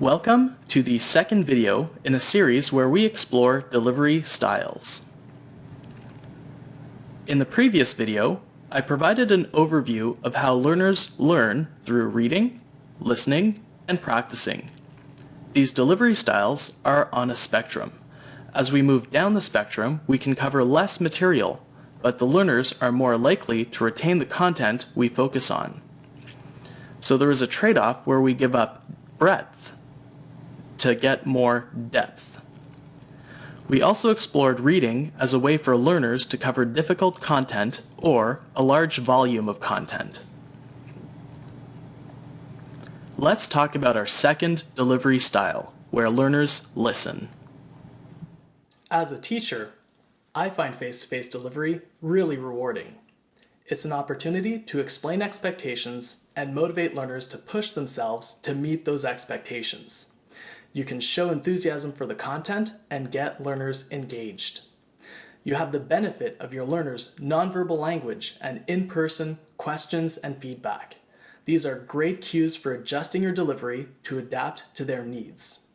Welcome to the second video in a series where we explore delivery styles. In the previous video, I provided an overview of how learners learn through reading, listening, and practicing. These delivery styles are on a spectrum. As we move down the spectrum, we can cover less material, but the learners are more likely to retain the content we focus on. So there is a trade-off where we give up breadth to get more depth. We also explored reading as a way for learners to cover difficult content or a large volume of content. Let's talk about our second delivery style, where learners listen. As a teacher, I find face-to-face -face delivery really rewarding. It's an opportunity to explain expectations and motivate learners to push themselves to meet those expectations. You can show enthusiasm for the content and get learners engaged. You have the benefit of your learners' nonverbal language and in-person questions and feedback. These are great cues for adjusting your delivery to adapt to their needs.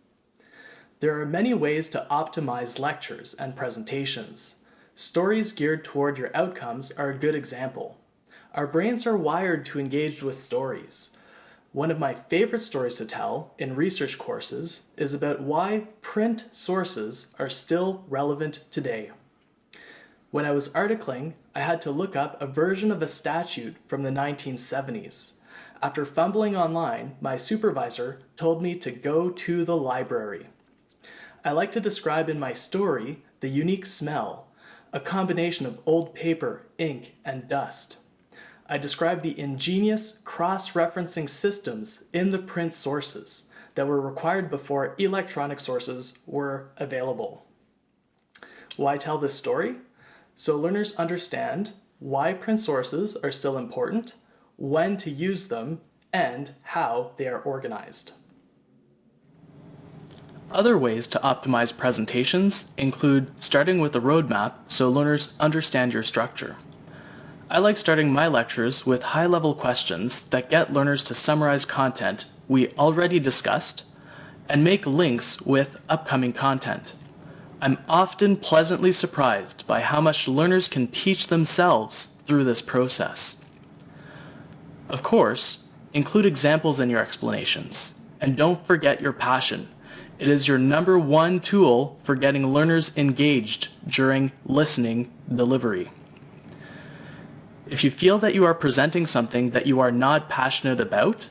There are many ways to optimize lectures and presentations. Stories geared toward your outcomes are a good example. Our brains are wired to engage with stories. One of my favorite stories to tell in research courses is about why print sources are still relevant today. When I was articling, I had to look up a version of a statute from the 1970s. After fumbling online, my supervisor told me to go to the library. I like to describe in my story the unique smell, a combination of old paper, ink, and dust. I describe the ingenious cross-referencing systems in the print sources that were required before electronic sources were available. Why tell this story? So learners understand why print sources are still important, when to use them, and how they are organized. Other ways to optimize presentations include starting with a roadmap so learners understand your structure. I like starting my lectures with high-level questions that get learners to summarize content we already discussed and make links with upcoming content. I'm often pleasantly surprised by how much learners can teach themselves through this process. Of course, include examples in your explanations, and don't forget your passion. It is your number one tool for getting learners engaged during listening delivery. If you feel that you are presenting something that you are not passionate about,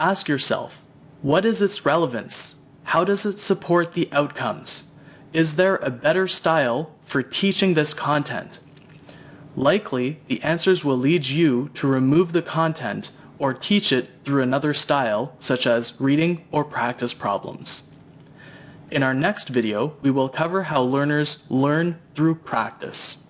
ask yourself, what is its relevance? How does it support the outcomes? Is there a better style for teaching this content? Likely, the answers will lead you to remove the content or teach it through another style, such as reading or practice problems. In our next video, we will cover how learners learn through practice.